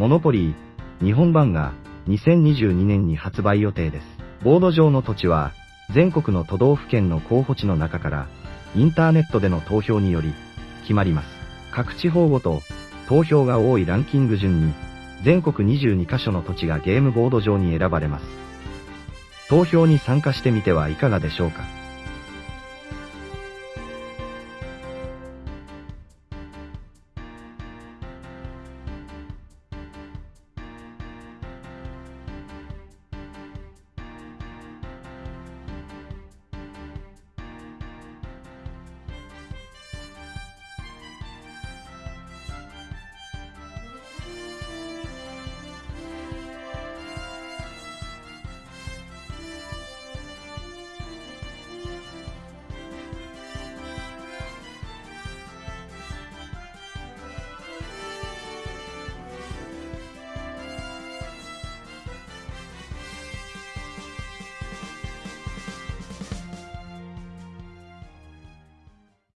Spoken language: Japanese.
モノポリー、日本版が2022年に発売予定です。ボード上の土地は、全国の都道府県の候補地の中から、インターネットでの投票により、決まります。各地方ごと、投票が多いランキング順に、全国22カ所の土地がゲームボード上に選ばれます。投票に参加してみてはいかがでしょうか？